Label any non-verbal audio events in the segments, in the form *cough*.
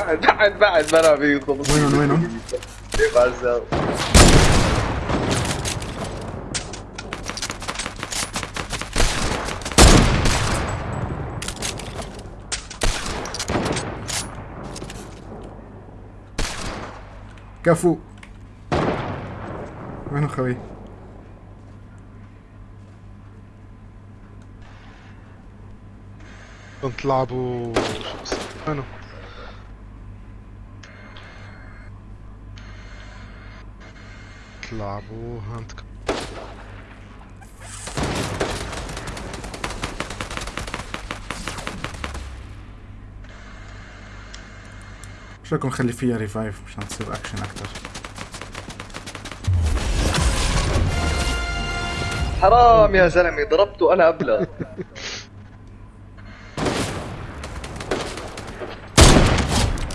بعد بعد بعد ما أنا بيخلص وينهم وينهم؟ كيف عزام كفو وينه خوي؟ كنت تلعبوا شو اسمه تلعبوا hunt شو رايكم نخلي فيها revive مشان تصير اكشن أكثر حرام يا زلمة ضربته أنا ابلغ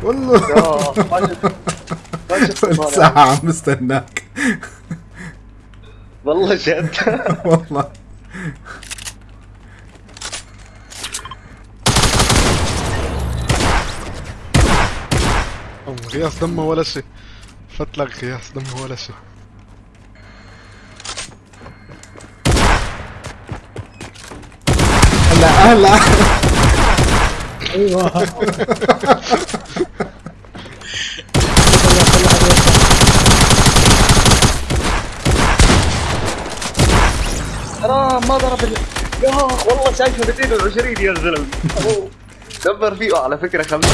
والله. يا ما شفت ما شفت *laughs* طالع. ساعة عم بستناك والله جد *laughs* والله. غياس دمه ولا شيء. فتلك غياس دمه ولا شيء. هلا هلا. أيوه *laughs* حرام ما ضرب ال... يا والله شايفه 220 يا زلمه. دبر فيه. على فكرة خمسة.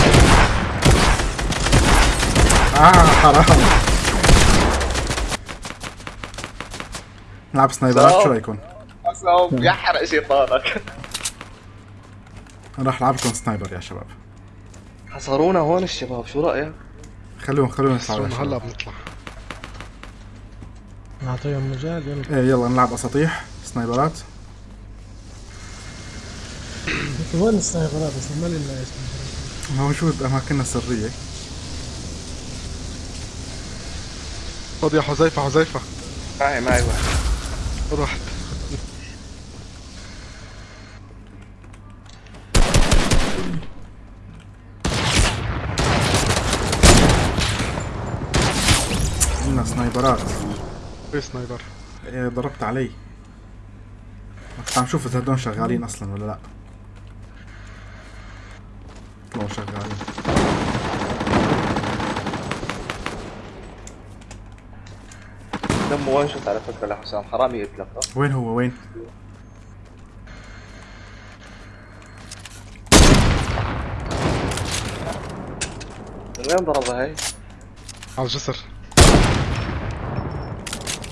آه حرام. نلعب sniper ات شو رايكم؟ حسام يحرق شيطانك. أنا راح ألعب لكم sniper يا شباب. حصرونا هون الشباب شو رأيك؟ خلوهم خلوهم يطلعوا هلا. بنطلع. نعطيهم مجال يلا. إيه يلا نلعب أساطيح. sniper ات. *clears throat* وين ال sniper ات؟ بس ما لنا موجود اماكننا سرية. خذ يا حذيفة حذيفة. معي معي. واحد خذ واحد عندنا سنايبرات. في سنايبر. إيه ضربت علي. كنت عم شوف إذا هدول شغالين أصلا ولا لأ طلعوا شغالين دمه وين شفت على فكرة لحسام حرام يقتلك وين هو وين؟ من وين ضربها هي؟ على الجسر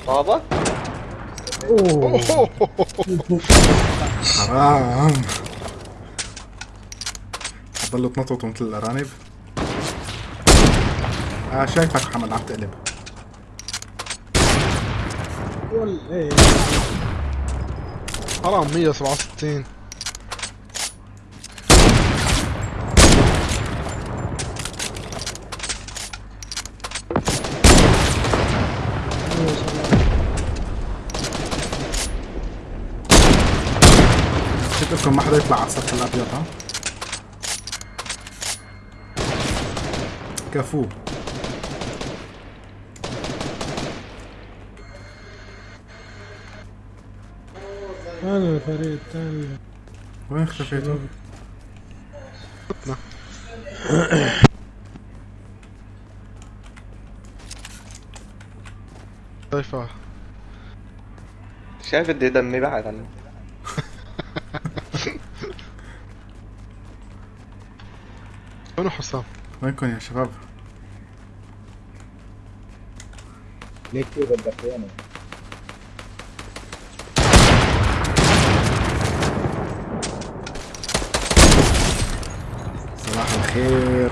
طابك؟ أوه. حرام ضلوا تنططوا مثل الأرانب. آه شايفك محمد عم تقلب. حرام 167 ما شاء الله لكم ما حدا يطلع على السطح الأبيض ها؟ كفو. أنا الفريق الثاني وين اختفيتوا؟ حذيفة شايف إيه دمي بعد عنه حسام؟ وينكم يا شباب؟ ليك كذا الدخيانة صباح الخير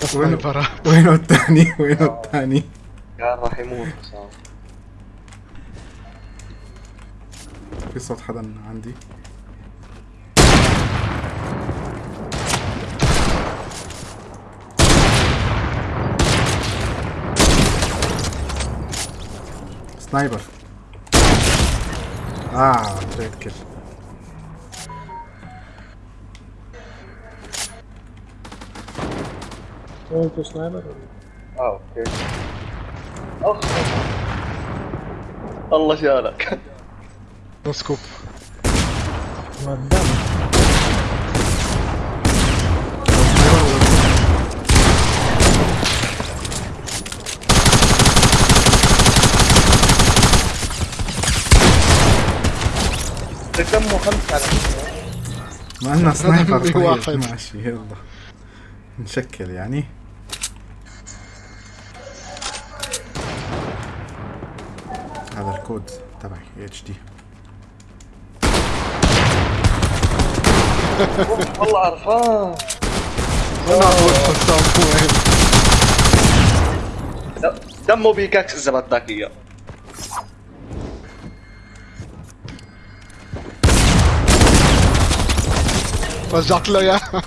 سنايبر وينه الثاني؟ وينه الثاني؟ كان راح يموت حسام في صوت حدا عندي سنايبر. آه تريد كل هو أنتوا سنايبر؟ آه أوكي. اخ الله شالك نو سكوب ما قدام دمه خمسة. على ما عندنا sniper طيب. ماشي يلا. نشكل يعني. هذا الكود تبعي HD *laughs* والله عرفان. أنا أقول حسام وين دمه pickaxe اذا بدك اياه رجعت له إياها.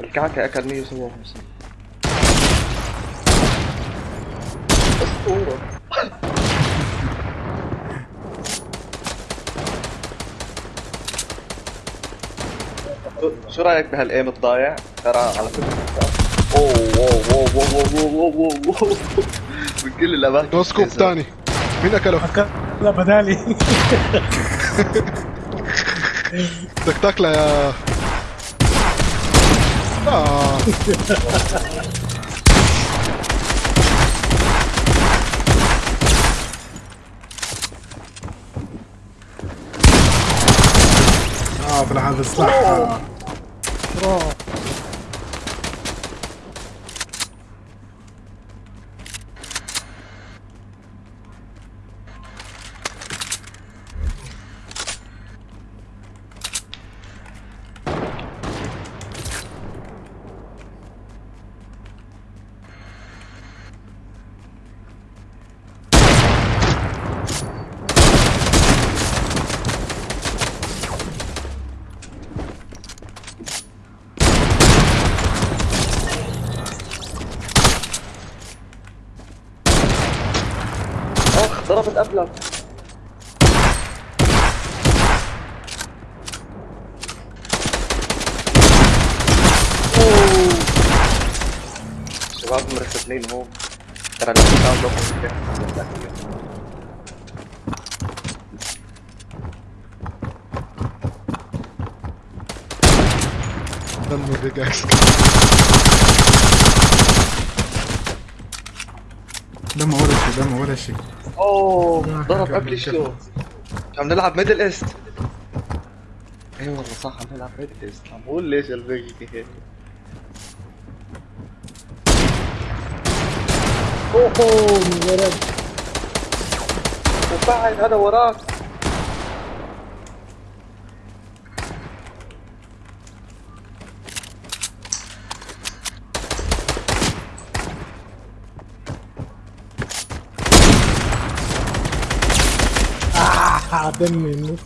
الكعكة أكل 157 اسطورة شو رأيك بهالأيم الضايع؟ ترى على فكرة. أوه اوه اوه اوه اوه اوه اوه من كل الاماكن نو سكوب ثاني مين اكله؟ لا بدالي. *laughs* بدك تاكله يا آه. *laughs* آه هذا السلاح بعضهم مرتبلين هو. ترى اللي بتاعهم لوكو دم بيج ولا دم ورشي ولا شيء أوه آه، ضرب قبل شو؟ عم نلعب ميدل ايست اي والله صح عم نلعب ميدل ايست عم بقول ليش البيجي هيك؟ اوه من ورد وبعد هذا وراك. آه دمي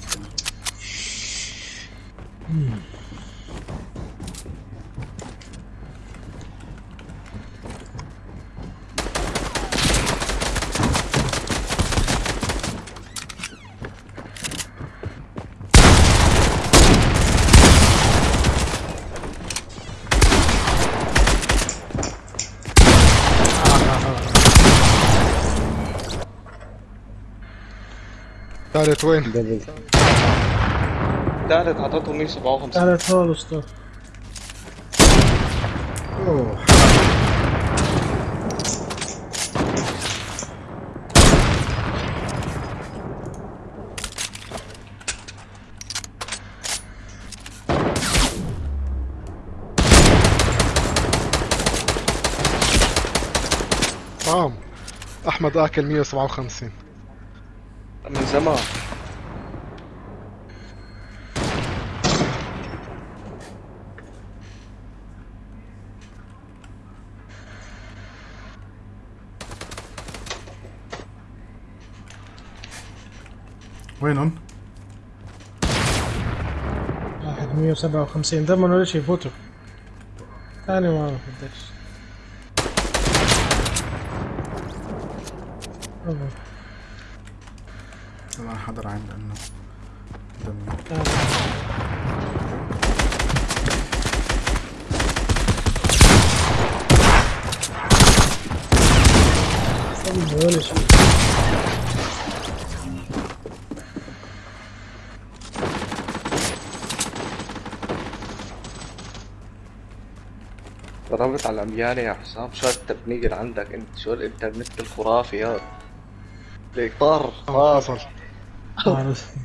ثالث وين؟ ثالث عطتهم 157 ثالث خالص طب. اوه طعم. أحمد آكل 157 من زمان. وينهم؟ واحد مية وسبعة وخمسين. ده ولا نقولش يفوتوا. ثاني ما أعرف فدكش أنا هحضر عين لأنه دمي صدق ولا شيء ضربت على العميانة يا حسام. شو التبنية اللي عندك انت شو الانترنت الخرافي هذا ليك طار عارف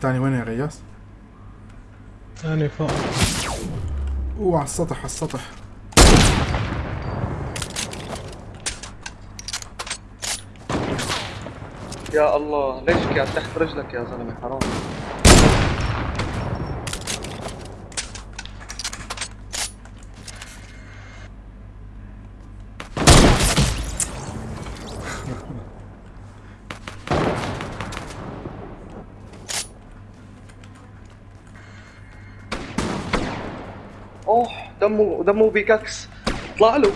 تاني وين يا غياس؟ ثاني فوق. أوه على السطح على السطح. يا الله ليش قاعد تحت رجلك يا زلمة؟ حرام. اوه دمه دمه بيكاكس. اطلع له.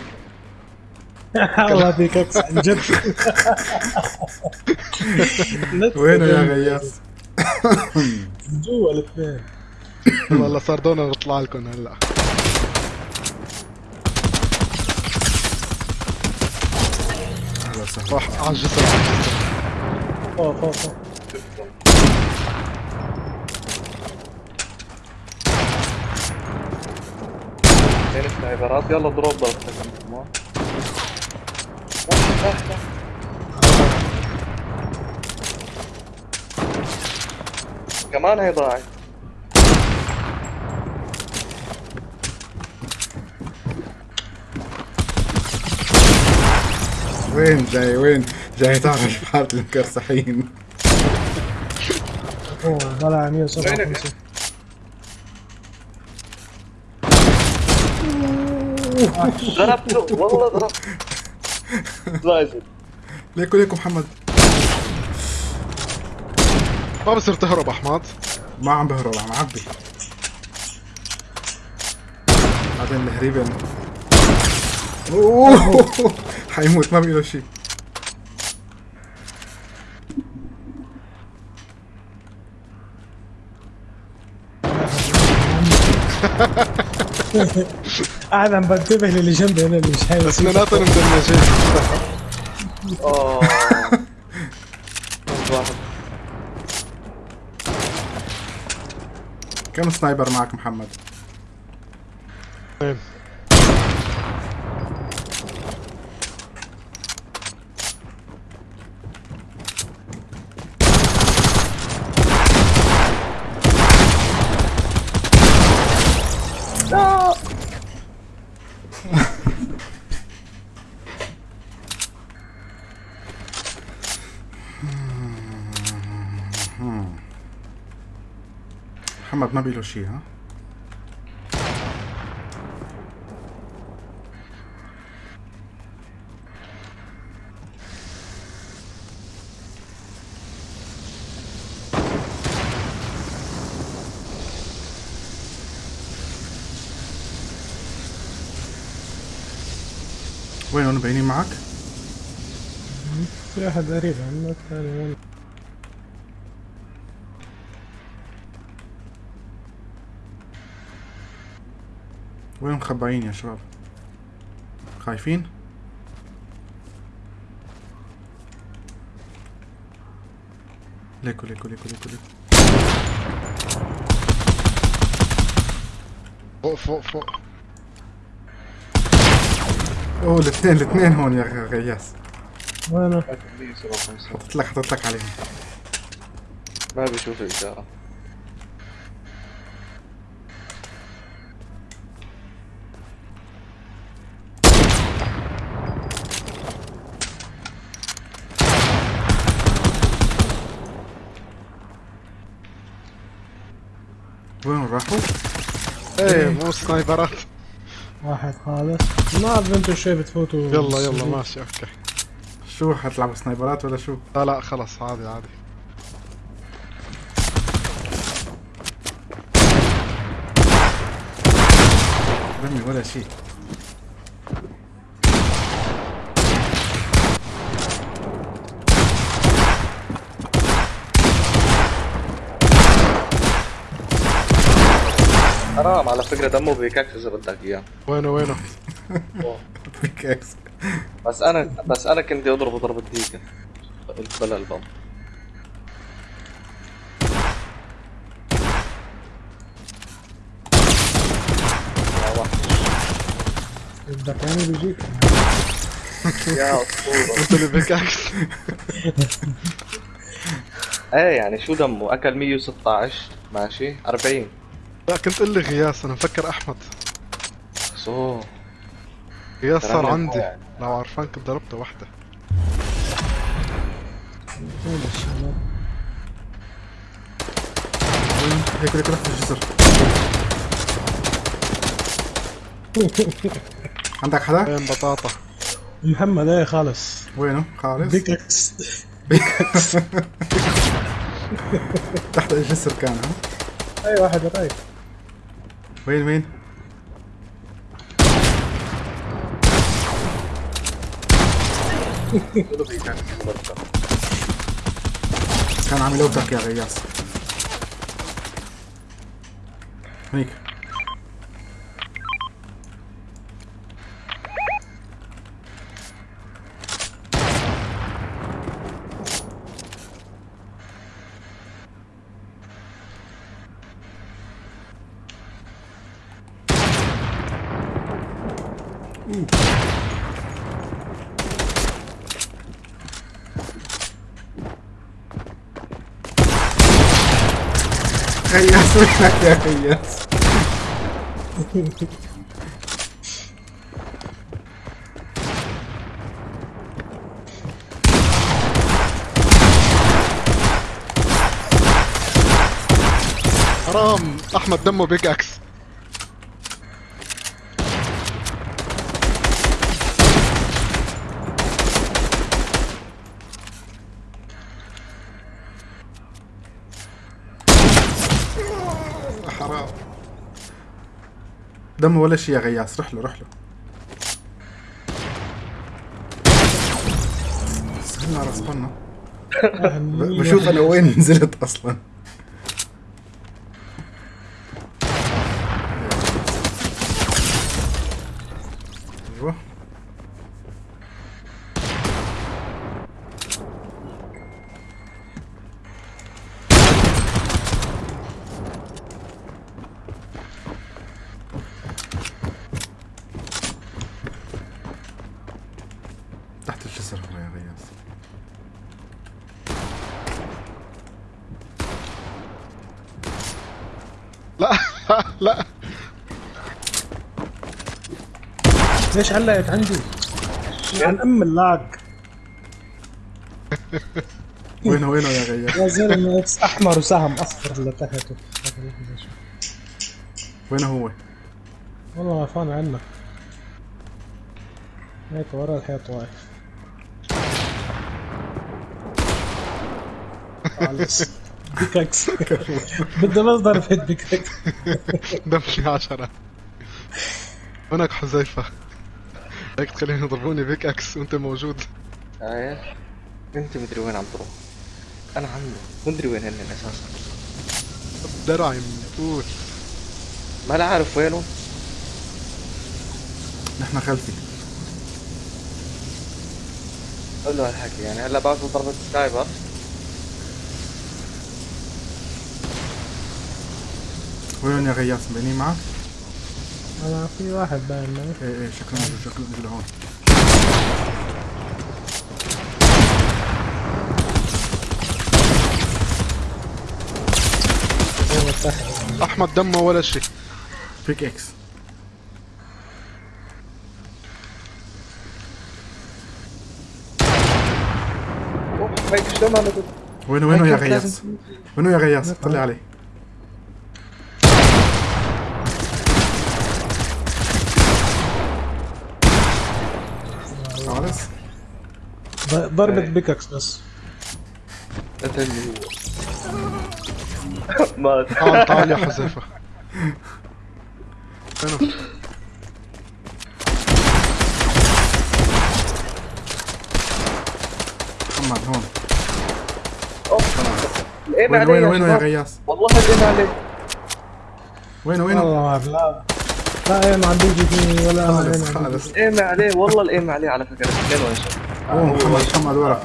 *laughs* الله فيك إكس عن جد. *laughs* وينه يا غياس؟ *laughs* جوا الاثنين. والله صار دونا نطلع لكم هلا. راح على الجسر على الجسر. فوق. فوق فوق سنايبرات يلا انت كمان لا، لا، لا. كمان هي ضاعت. وين جاي؟ وين؟ جاي تعرف حالة المكرسحين أوه طلع 157 ضربته والله ضربت لازم ليكو ليكو محمد. ما بصير تهرب احمد. ما عم بهرب عم عبي. بعدين الهريبة أوه! *laughs* حيموت ما بيقول شيء *laughs* قاعد عم بنتبه للي جنبي أنا اللي مش هاي بس اثنيناتهم مدمجين *laughs* آه. كم سنايبر معك محمد؟ اثنين محمد ما بيقول شيء ها؟ وين مبينين معك؟ في أحد قريب عنا الثاني وين مخبعين يا شباب؟ خايفين؟ ليكو ليكو ليكو ليكو ليكو فوق فوق فوق أوه الاثنين الاثنين هون يا غياس وينه؟ 157 حطيت لك حطيت لك عليهم ما بيشوف الإشارة وين راحوا؟ إيه مو sniper ات واحد خالص. ما أعرف إنتوا شوي بتفوتوا يلا يلا ماشي okay. شو حتلعبوا sniper ات ولا شو؟ لا لا خلص عادي عادي رمي ولا شيء. حرام على فكرة دمه بيكاكس إذا بدك إياه. وينه وينه؟ *laughs* بيك إكس بس أنا بس أنا كنت أضربه ضربة ديكة. قلت بلا البم. يا وحش. بدك يعني بيجيك. *laughs* يا أسطورة. قلت لي بيكاكس *laughs* إيه يعني شو دمه؟ أكل 116 ماشي؟ 40 لا كنت قل لي غياس أنا مفكر أحمد سو غياس صار عندي يعني. لو عرفان كنت ضربته وحده هيك هيك رحت الجسر عندك حدا؟ وين بطاطا محمد إيه خالص وينه؟ خالص؟ بيككس *laughs* تحت الجسر كان ها؟ أي واحد رايح وين وين؟ كان عم يلوتك يا غياس هيك وينك يا غياس؟ حرام أحمد دمه بيكاكس حرام دمه ولا شي يا غياس روح له روح له. صبنا ب- *laughs* بشوف أنا وين نزلت أصلا. علقت عندي؟ عن أم اللاج. *laughs* وينه وينه يا غياس يا زلمة إكس أحمر وسهم أصفر اللي تحته وينه هو؟ والله غفان عنك هيك ورا الحيط واقف. خالص. بيككس *laughs* بدي بس ضربة بيككس دمي عشرة. هناك حذيفة. هيك تخليني يضربوني pickaxe وانت موجود. إيه أنت مدري وين عم تروح. أنا عنه مدري وين هن أساسا. درعي مقتول ما لا عارف وينه نحن خلفي. قول له هالحكي يعني هلا بعثوا ضربة sniper وين يا غياس بيني معك؟ أنا في واحد باين معي. إيه إيه شكله شكله موجود هون أحمد دمه ولا شيء. بيك إكس ما نزل وينه وينه يا غياس؟ وينه يا غياس؟ طلع عليه. ضربة إيه. بيككس بس. قتلني هو مات تعال تعال يا حذيفة. محمد هون. أوف. لقينا وين عليه وين يا وينه يا شباب. غياس؟ والله لقينا عليه وينه وينه؟ والله ما أعرف لا. لا إيه ما عندي جي ولا خالص خالص الايم عليه والله الايم عليه على فكرة. وين أوه محمد محمد ورا.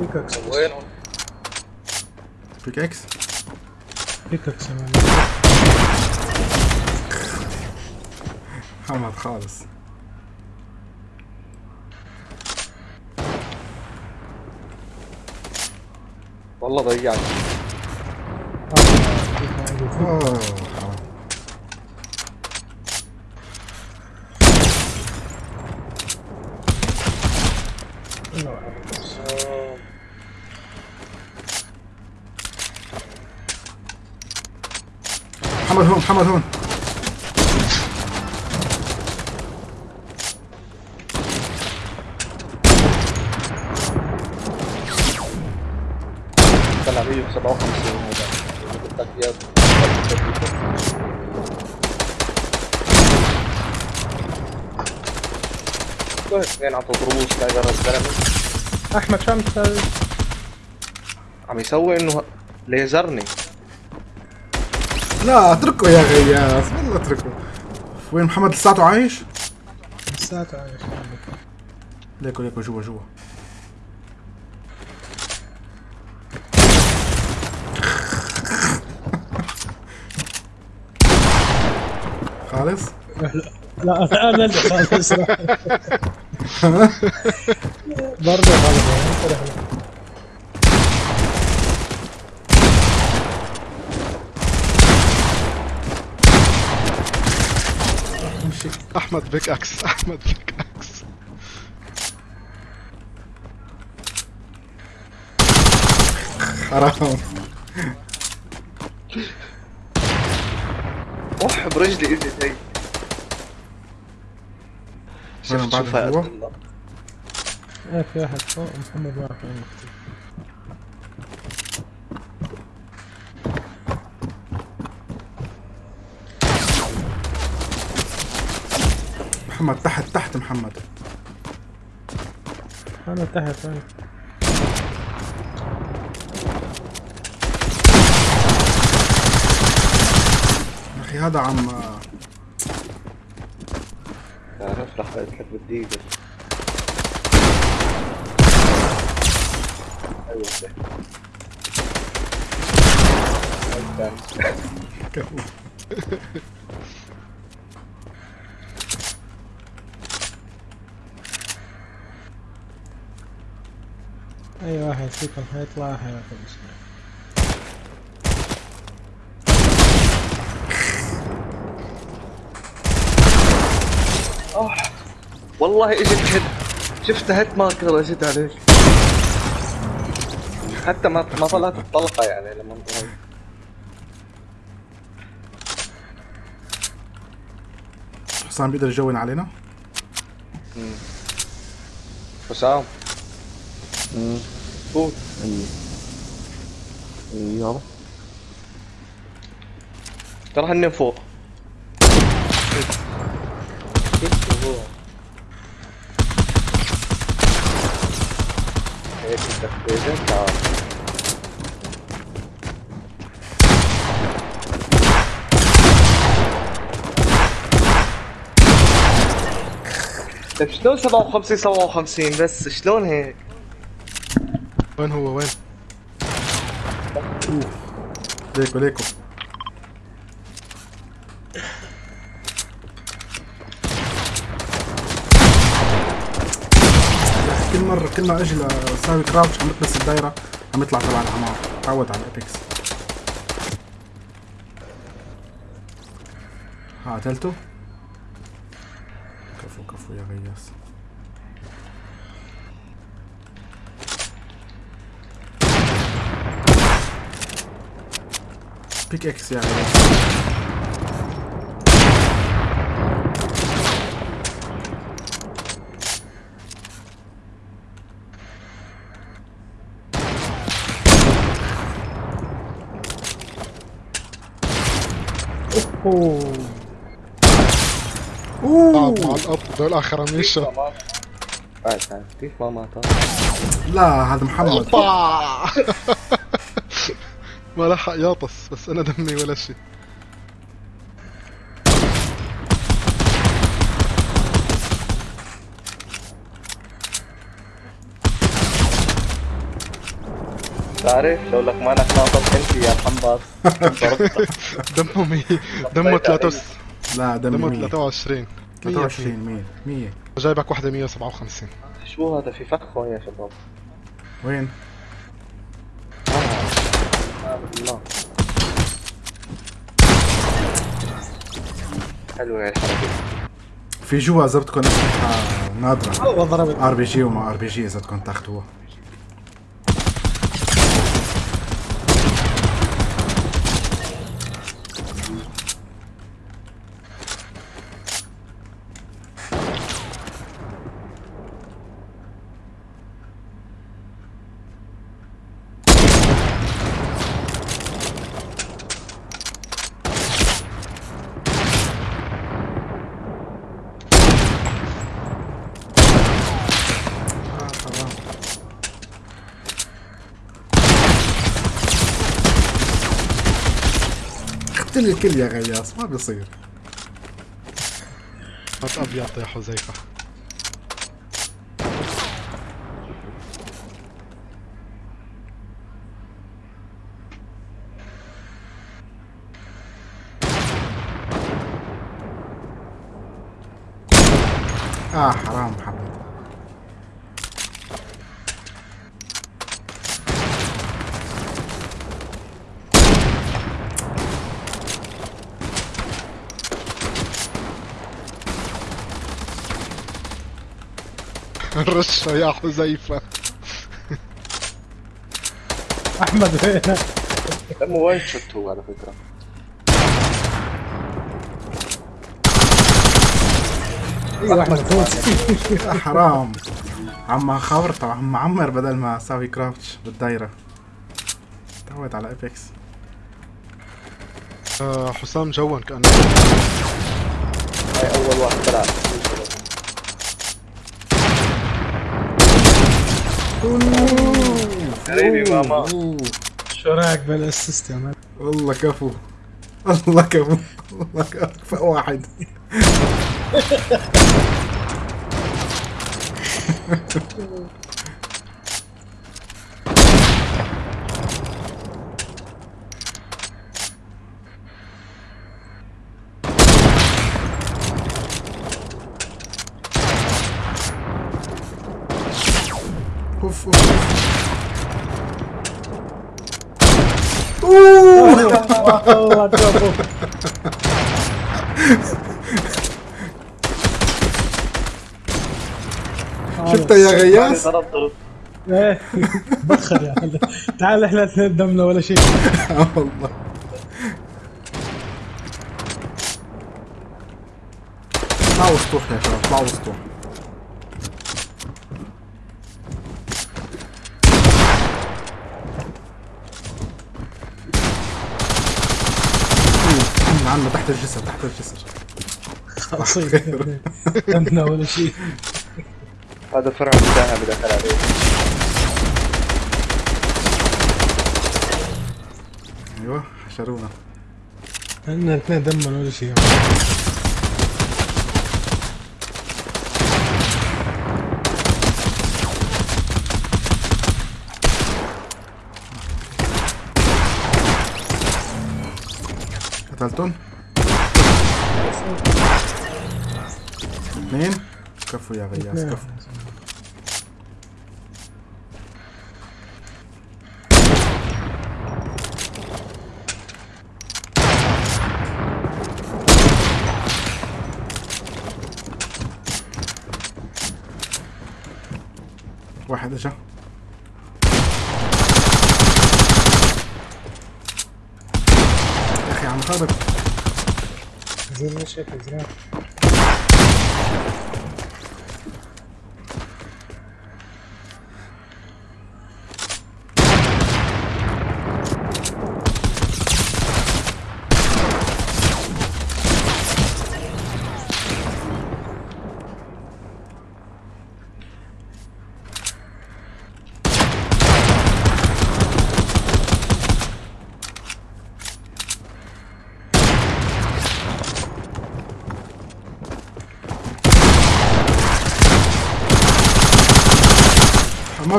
pickaxe وين؟ pickaxe pickaxe يا man. محمد خالص. والله حرام محمد هون محمد هون طلع 157 هذا قلت لك اياه اثنين عم تضربوه سنايبر الزلمه احمد شو عم تسوي؟ عم يسوي انه ليزرني لا اتركه يا غياس والله اتركه وين محمد لساته عايش؟ لساته عايش ليكو ليكو جوا جوا خالص لا لا أنا اللي خالص برضه خالص امشي أحمد بيك أكس أحمد بيك أكس. حرام. اوح برجلي اجت هي جوا؟ إيه في واحد فوق محمد واقف. محمد تحت تحت محمد أنا تحت وين يا أخي هذا عم رح قلت لك بدي. الثاني. أي واحد فيكم حيطلع حياخذ والله اجت هيد شفت هيد ماركر اجت عليك. حتى ما ما طلعت الطلقة يعني لما انضربت حسام بيقدر يجون علينا؟ حسام. فوت يلا. ترى هن فوق هيك طيب شلون 57 57 بس شلون هيك؟ وين هو؟ وين؟ ليكو ليكو. كل مرة كل ما أجي أسوي crouch عم بتبس الدايرة عم يطلع تبع العمار تعود على ال Apex ها قتلته؟ كفو كفو يا غياس بيك إكس يا غياس أوه. قاعد مع اوه الاب دول آخر عم يشرب تعال تعال كيف ما مات لا هذا محمد. *laughs* ما لحق ياطس بس أنا دمي ولا شيء. تعرف لو لك مالك ناطط انت يا ضربتك *laughs* دمه مي دمه 3 لا دمه دمه 100 23 23 100 100 جايبك واحدة 157 شو هذا في فخ هون يا شباب؟ وين؟ حلوة هاي الحركة في جوا اذا بدكم والله ضربت آر بي جي وما آر بي جي اذا بدكم تاخذوها آه، حرام. اقتل الكل يا غياس ما بيصير. هات ابيض يا حذيفة آه حرام محمد رشة يا حذيفة *laughs* أحمد وين دمه وين شوت هو على فكرة. أيوه أحمد *laughs* حرام. عم خاورت عم معمر بدل ما أسوي كرافتش بالدايرة. تعود على ايبكس آه حسام جون كأنه. هاي أول واحد طلع. ماما. شو رأيك بالاسيست يا مان والله كفو. والله كفو. والله كفو. واحد. *laughs* والله شفتها يا غياس إيه بخر يا. تعال إحنا اثنين دمنا ولا شيء. والله اطلعوا سطوح يا شباب اطلعوا سطوح أوه، عنا تحت الجسر تحت الجسر. خلاص. *laughs* دمنا ولا شيء. هذا فرع المساهمة دخل عليه. أيوه حشرونا. إحنا الاثنين دمنا ولا شيء. قتلتون اثنين. كفو يا غياس كفو. واحد اجا. يا أخي عم خرب زين ما شايف زين.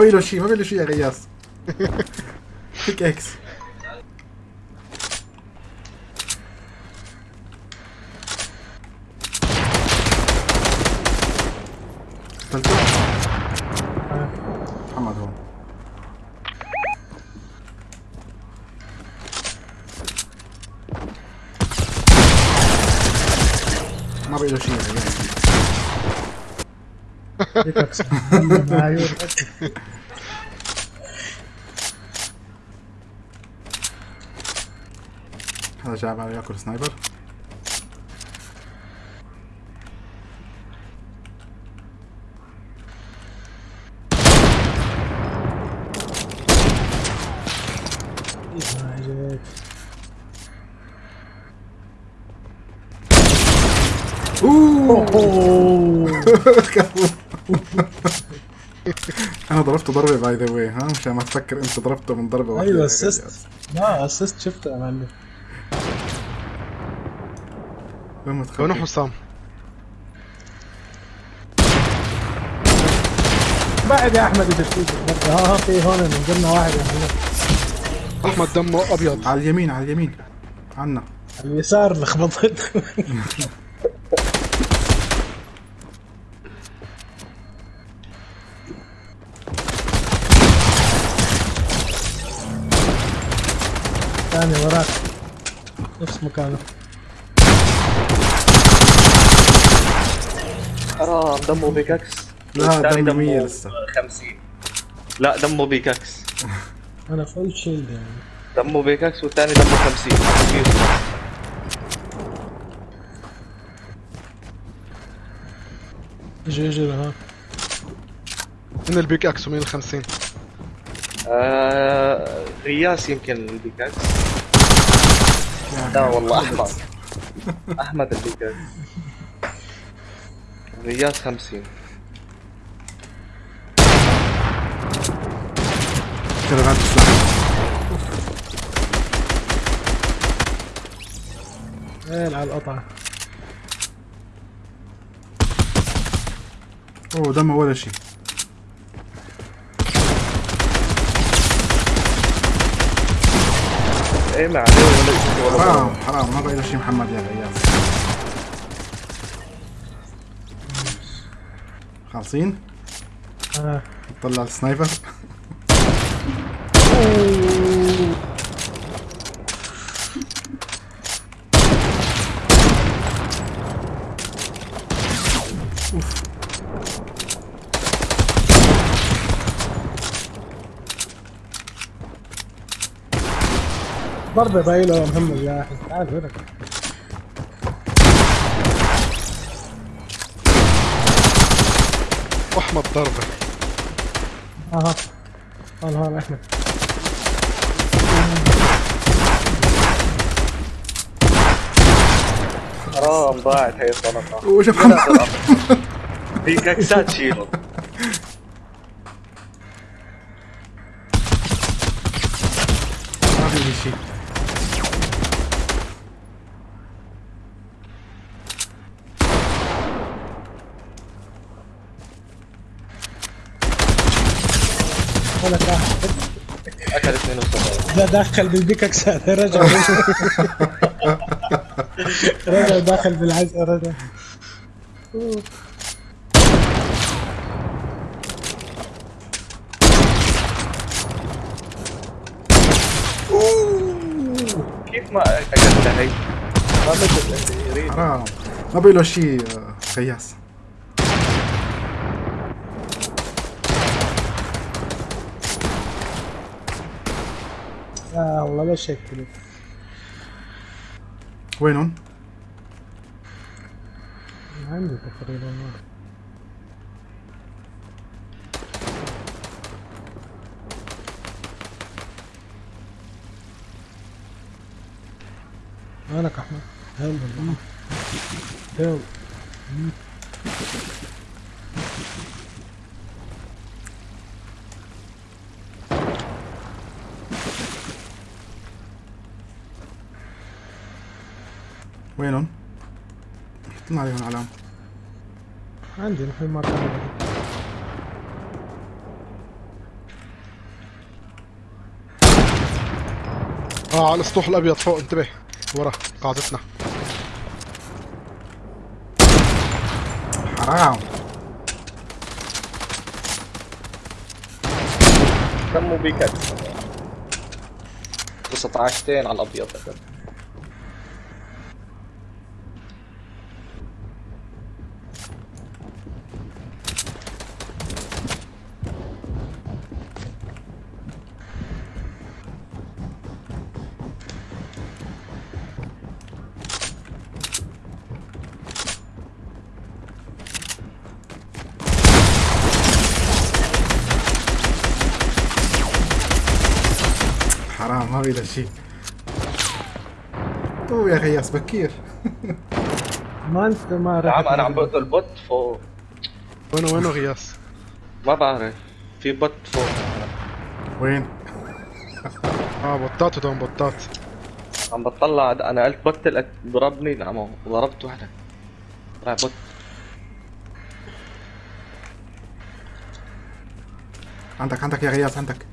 ما بيله شيء ما بيله شيء يا غياس بيك إكس قتلته محمد هون ما جاي على ياكل سنايبر أنا ضربته ضربة by the way ها؟ مشان ما تفكر أنت ضربته من ضربة واحدة. أيوه assist. لا assist شفته يا معلم. وين وين متخبي حسام؟ بعد يا أحمد. ها ها في هون نزلنا واحد. يا معلم أحمد دمه أبيض. على اليمين على اليمين. عنا. على اليسار لخبطت. *laughs* ثاني وراك. نفس مكانه. حرام. دمه pickaxe. لا، دمه مية لسه. 50 لا دمه pickaxe. *laughs* أنا full shield يعني. دمه pickaxe والثاني دمه 50 أجي أجي ها من ال pickaxe ومين الخمسين؟ آه غياس يمكن البيكاكس. لا والله أحمد. أحمد البيكاكس. غياس 50 كرغات السلاح وين على القطعة أوه دمه ولا شيء. إيه ما عليه ولا شيء. حرام. حرام ما بقى شيء محمد يا غياس خالصين. آه. طلع السنايبر ضايلة يا محمد يا أخي. تعال هنا واحمد ضربه أها. هون هون أحمد؟ حرام ضاعت *laughs* هي الطلقة وش محمد بيكاكسات شيله ما في شيء ولك راح اكل 72 ده داخل بالبيككس *laughs* هذا رجع. رجع داخل بالعزة رجع. كيف ما اكلتها هي؟ ما حرام. ما بقى له شيء آه، غياس آه والله ليش هيك كذا وينهم؟ عندي تقريبا ما. مالك احمد هل والله هل وينهم؟ حطنا عليهم علامة عندي نحن عندي. آه على السطوح الأبيض فوق انتبه. ورا قاعدتنا. حرام. كم بيكت 19 على الأبيض. اوه يا غياس بكير. ما أنت ما يا راح عم أنا عم بقتل بوت فوق وينه وينه غياس ما بعرف. في بوت فوق وين؟ آه بطات ودون بطات. عم بطلع. أنا قلت بوت ضربني. نعم ضربت وحدة. طلع بوت. عندك عندك يا غياس عندك.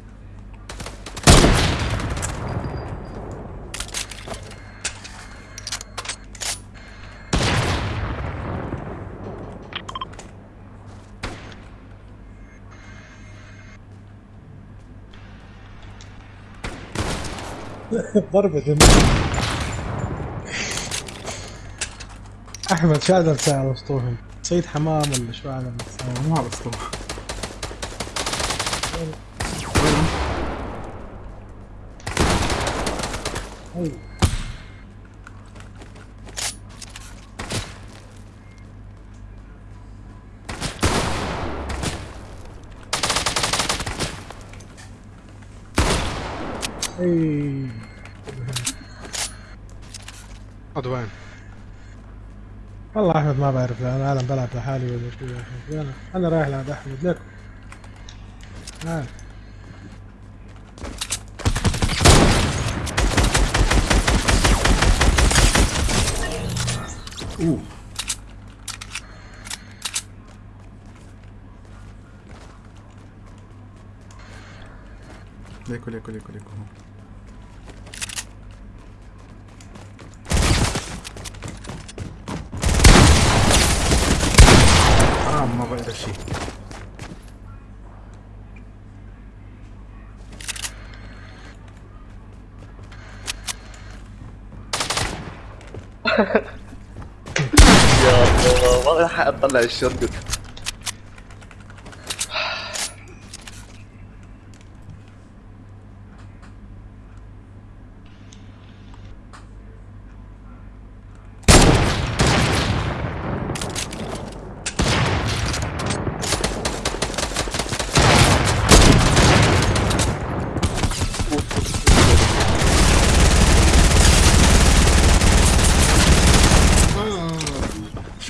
*laughs* ضربة دم أحمد شو هذا بتاع وسطوهم سيد حمام ولا شو هذا بتساوي؟ ما بس طبعا أي. وين والله أحمد ما بعرف أنا عالم بلعب لحالي ولا شو يا. أنا أنا رايح لعند أحمد. ليكم تعال أوه. ليكو ليكو ليكو ليكو هون. حرام ما بقدر شيء يا الله ما لحق أطلع الشوت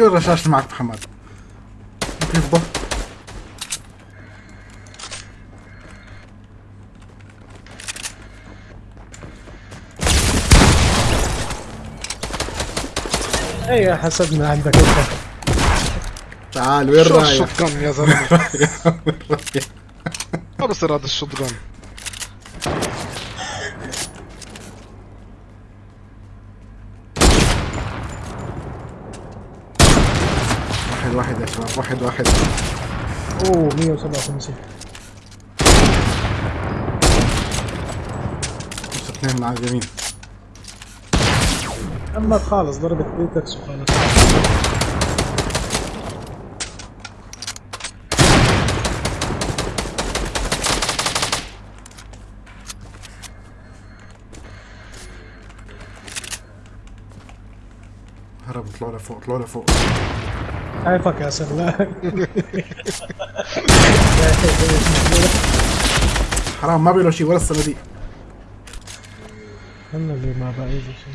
شو الرشاش اللي معك محمد؟ يفضل اي حسبنا عندك أنت تعال وين شو رايح؟ ال shotgun يا زلمة *laughs* وين رايح؟ ما بصير هذا ال shot واحد واحد يا شباب واحد واحد. أوه 157 مش اثنين من على اليمين أما خالص ضربت بيتكس وخالص هرب طلعوا لفوق طلعوا لفوق. عيفك يا سلام. *laughs* حرام ما بيلو شيء ولا الصناديق أنا اللي ما بقى شيء.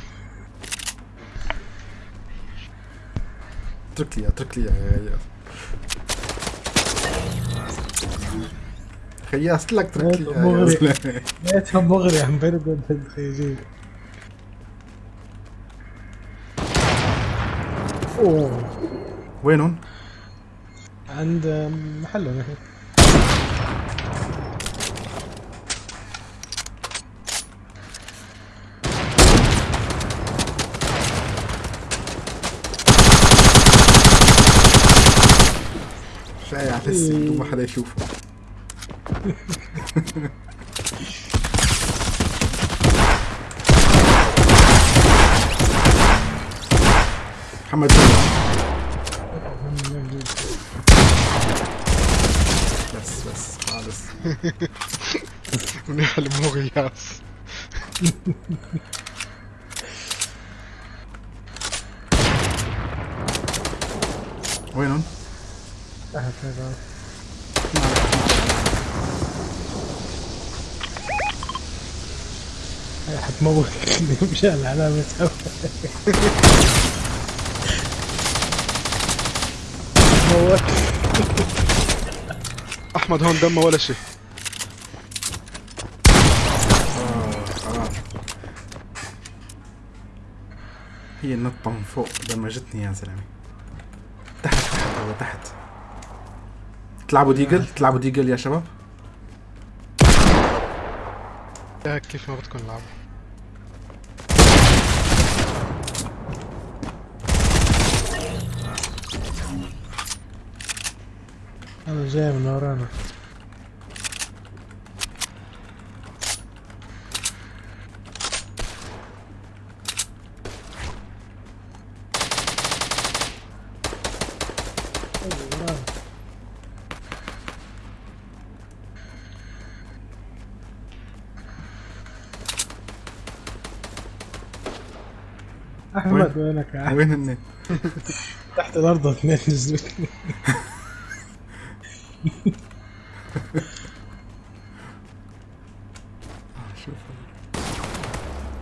اترك لي اترك لي يا خياس لك اترك لي يا. لقيتها مغري عم برد الخيجين أوه. وينهم؟ عند محلهم نحن. شايع في السجن وما حدا يشوفه. *laughs* محمد بس خالص منيح اللي مو غياس وينهم؟ تحت هذا هاي حتموت مشان العلامة موت أحمد هون دمه ولا شيء. آه هي النطة من فوق دمجتني يا زلمة. تحت تحت هو تحت. تلعبوا ديجل؟ تلعبوا ديجل يا شباب؟ يا كيف ما بدكم نلعب أنا جاي من ورانا. أحمد وينك؟ وين هن؟ تحت الأرض اثنين نزلوا *laughs* شوف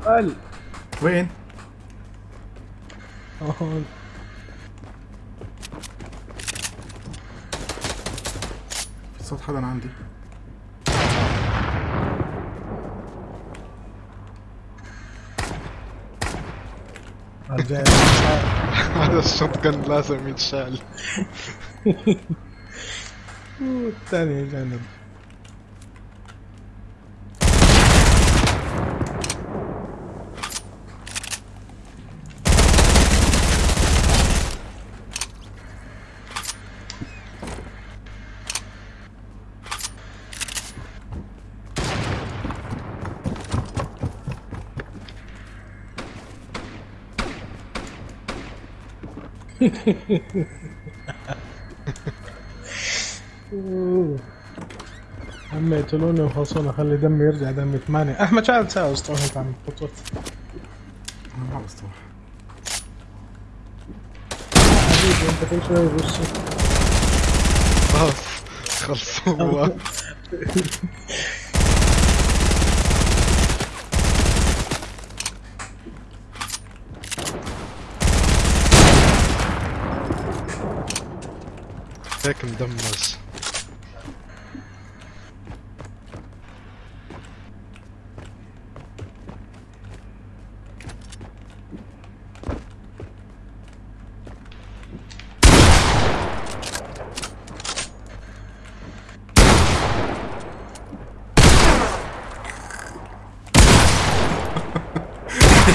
قال. وين؟ هون في صوت حدا عندي. *laughs* هذا الشوت كان لازم يتشال. *laughs* الثاني جانب أوه. عم يقتلوني وخلصونا خلي دمي يرجع دمي ثمانية. أحمد شو عم تساوي؟ اسطوح انت عم أنا ما بستوح حبيبي أنت كل شوي بوشي. خلاص خلصوا هيك مدمج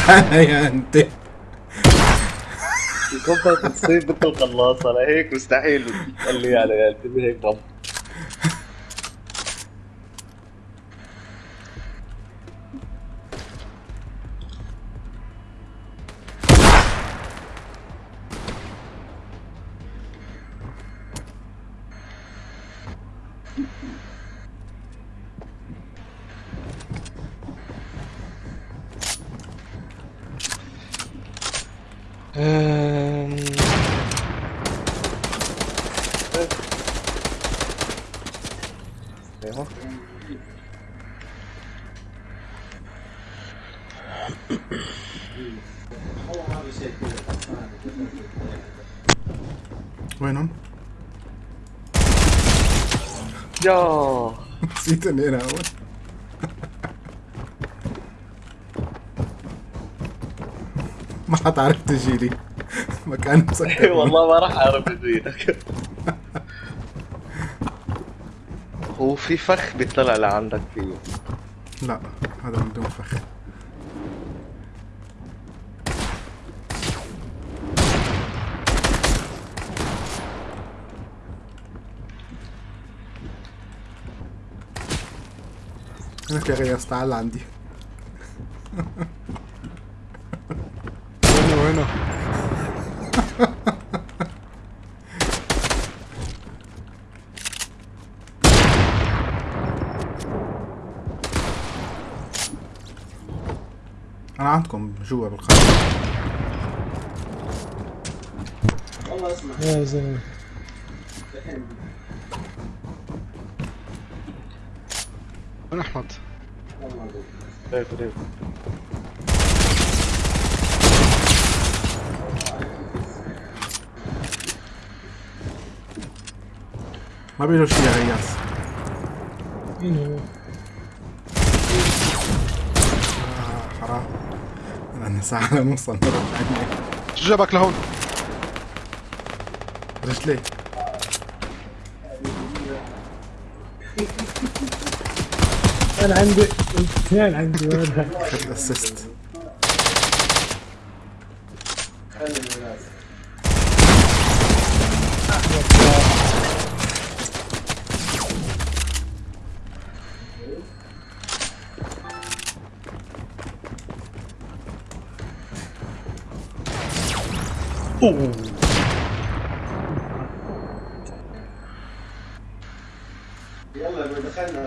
يا أنت. يكبر تصيب مثل القلاصة لهيك مستحيل. قال لي يعني انتبه هيك وينهم؟ يا نسيت اني أنا اول ما حتعرف تجيلي *laughs* مكان مسكر. *laughs* والله ما راح أعرف اجيلك *laughs* هو في فخ بيطلع لعندك فيه. لا هذا من دون فخ. هناك يا غياس تعال عندي. هنا وهنا. أنا عندكم جوا بالقلب يا زلمة. ما بيقولوا شي يا غياس مين هو؟ آه حرام أنا ساعة نوصل مرة ثانية شو جابك لهون؟ رجلي أنا عندي اثنين عندي وين خد اسيست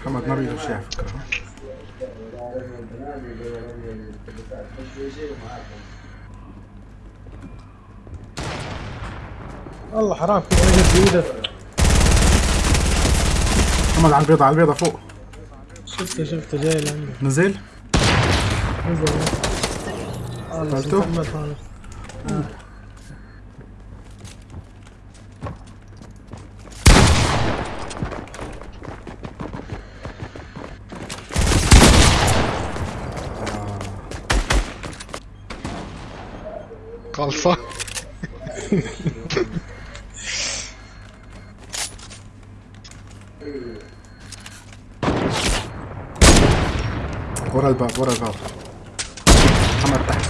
محمد ما بيقولوا شي على فكرة والله حرام. كيف اجت بايدك محمد على البيضة على البيضة فوق. شفته شفته جاي لعندي. نزل. نزل. قتلته؟ محمد هذا خلصة *laughs* ورا الباب ورا الباب محمد تحت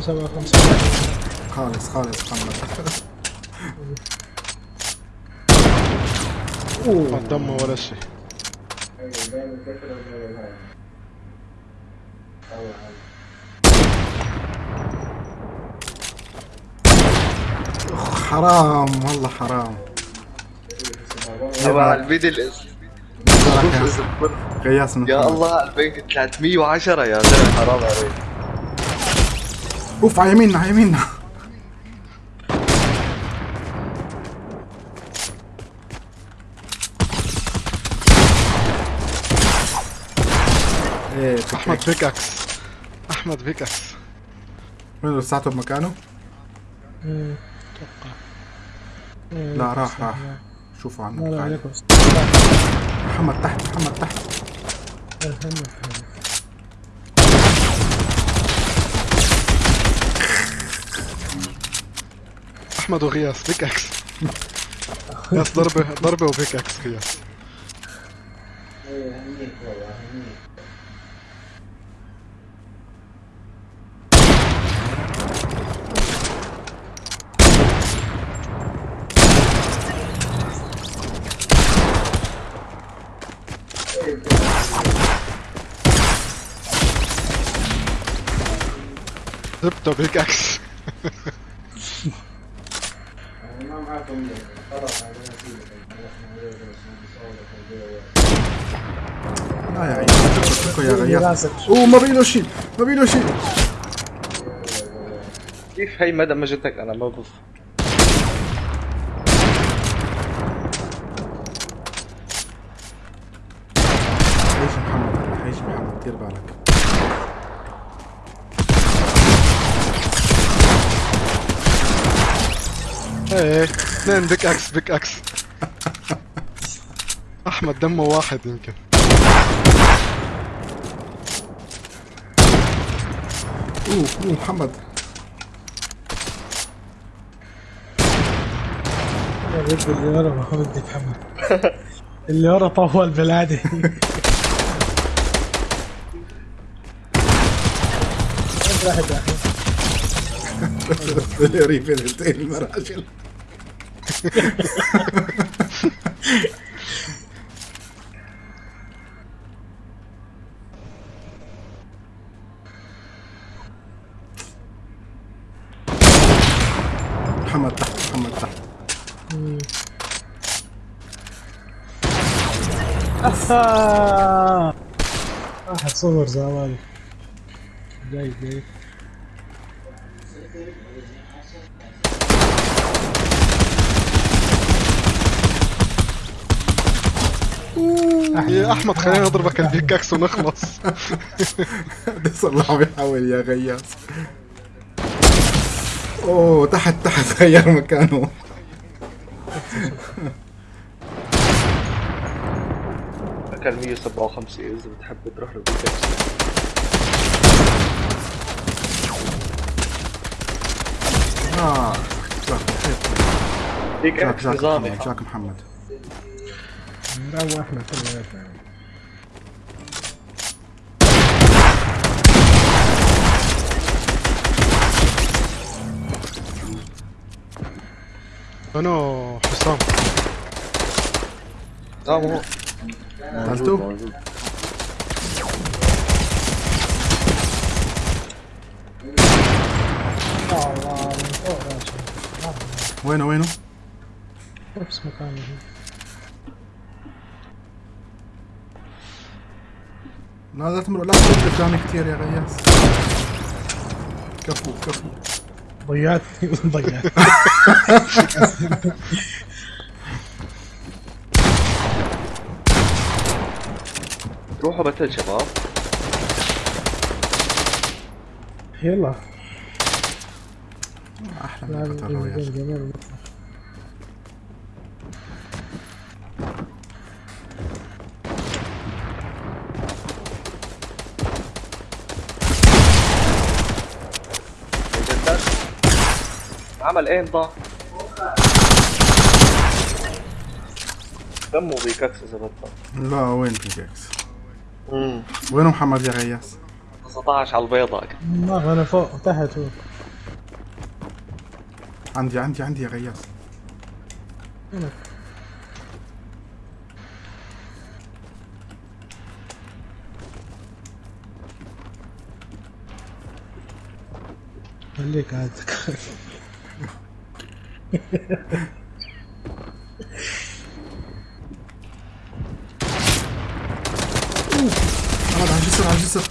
سبعة خمسة خالص خالص محمد ما دمه ولا شيء حرام والله حرام. تبع الميدل يا. الله ال ping 310 يا زلمة حرام عليك. أوف على يميننا على يميننا. إيه أحمد pickaxe أحمد pickaxe وين لساته بمكانه؟ أتوقع إيه، لا راح راح. شوفوا عنه لا. عليكم. محمد تحت محمد تحت. أحمد وغياس pickaxe غياس *laughs* ضربة ضربة و pickaxe غياس لا يا اتركوا يا غياس راسك أوه ما بيله شيء. ما بيله شيء. كيف هي ما دمجتك أنا ما بف حيجي محمد هلا حيجي محمد دير بالك إيه اثنين بيك إكس بيك إكس أحمد دمه واحد يمكن. أوه أوه محمد. يا رب اللي ورا ما بدي اتحمل اللي ورا طول بالعادة *laughs* واحد واحد. ريفي اثنتين المراجل محمد تحت محمد تحت. واحد صور زمان جاي جاي يا أحمد خلينا نضربك البيك إكس ونخلص *laughs* صلحه بيحاول يا غياس أوه تحت تحت غير مكانه. أكل 157 إذا بتحب تروح له بالكبسة آه جاك جاك إكس جاك نظامي محمد. جاك محمد نلعب إحنا كلياتنا أنا حسام آه مو قتلته؟ آه، الله من فوق راشد وينه وينه؟ نفس مكانه لا لا تمر. لا تمر قدامي كثير يا غياس كفو كفو. ضيعتني *laughs* ضيعتني *laughs* روحوا بتل شباب. يلا. أحلى من قتل عمل إيه ضاع دمه بيككس اذا لا وين بيكاكس امم وينه محمد يا غياس 19 على البيضاء ما أنا فوق تحت هو. عندي عندي عندي يا غياس. خليك عاد محمد على الجسر على الجسر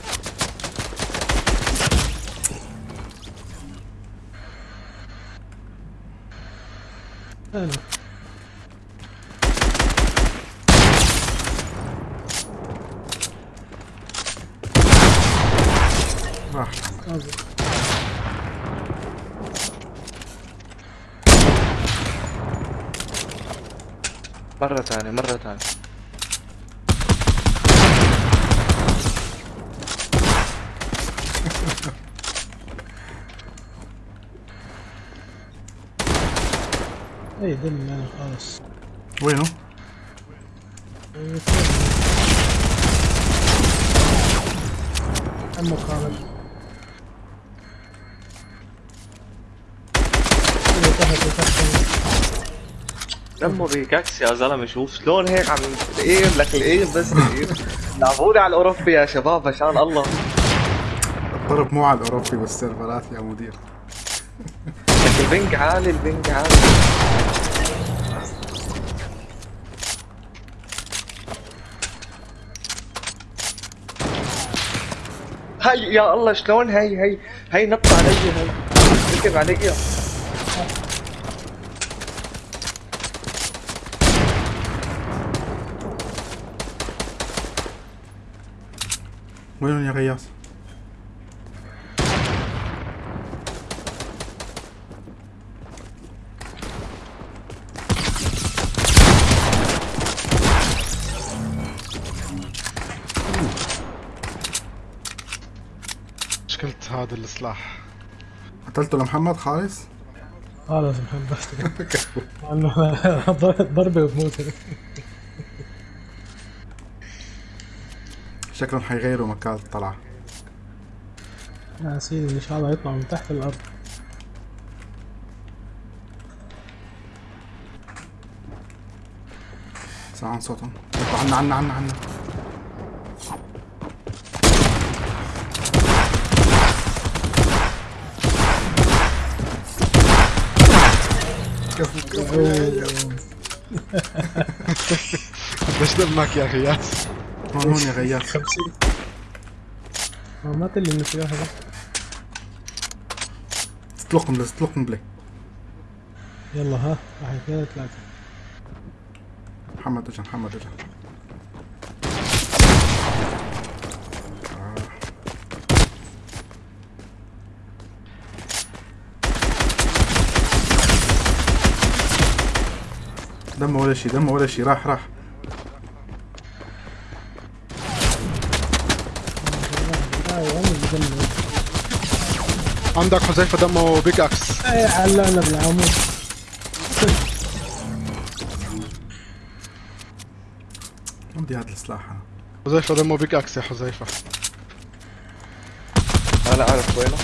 أنا راح مرة ثانية مرة ثانية اي دم أنا خلاص وينه؟ عمو خالد تحت تحت دمه pickaxe يا زلمة شوف شلون هيك عم ال aim لك ال aim بس ال aim لعبوني على الأوروبي يا شباب عشان الله. الضرب مو على الأوروبي بالسيرفرات يا مدير. لك ال ping عالي ال ping عالي. هاي يا الله شلون هاي هاي هاي نط علي هاي ركب علي. Voyons les rayards. مشكلة هذا السلاح قتلته لمحمد خالص؟ خالص محمد ضربة وبموت شكلهم حيغيروا مكان الطلعة يا سيدي ان شاء الله يطلعوا من تحت الأرض سمعان صوتهم عنا عنا عنا عنا كفو كفو ليش دمك يا غياس هون هون يا خمسين آه، ما تلي من السلاح هذا اطلق قنبلة اطلق قنبلة يلا ها واحد اثنين ثلاثة محمد اجا محمد اجا دمه ولا شي دمه ولا شي راح راح عندك حذيفة دمه بيك أكس. أي علقنا بالعمود. عندي هذا السلاح أنا حذيفة دمه بيك أكس يا حذيفة أنا عارف وينه.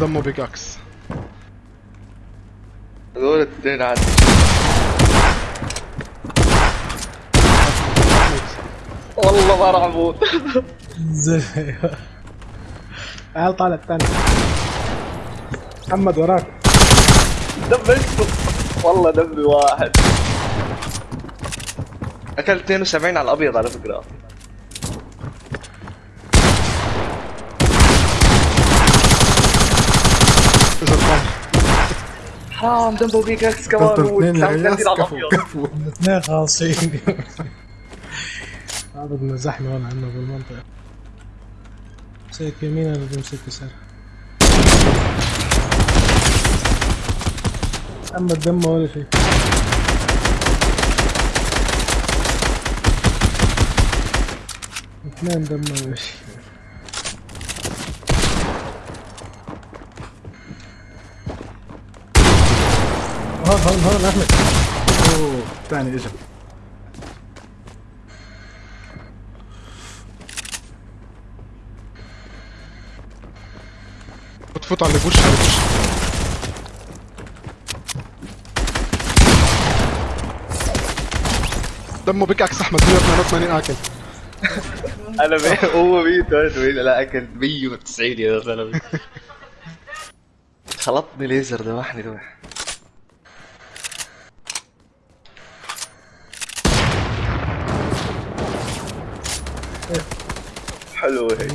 دمه بيك أكس. هذول الاثنين عندي والله ما راح أموت. زي تعال طالع الثاني. محمد وراك. دمجته والله دمي واحد. أكلت 72 على الأبيض على فكرة اجا الطعم حرام دمبو بيك إكس كمان اثنين على كفو كفو الاثنين خالصين هذا بدنا زحمة هون عندنا بالمنطقة مسك يمين أنا بمسك يسار اما الدم ولا شيء اثنين دم ولا شيء هون هون هون احمد اوه الثاني اجا بتفوت على البوش على دمه بيك إكس احمد 188 اكل أنا. هو 188 لا اكل 190 يا زلمه خلطني ليزر ذبحني ذبح حلوة هي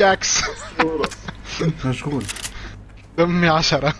بيك إكس مشغول. دمي عشرة.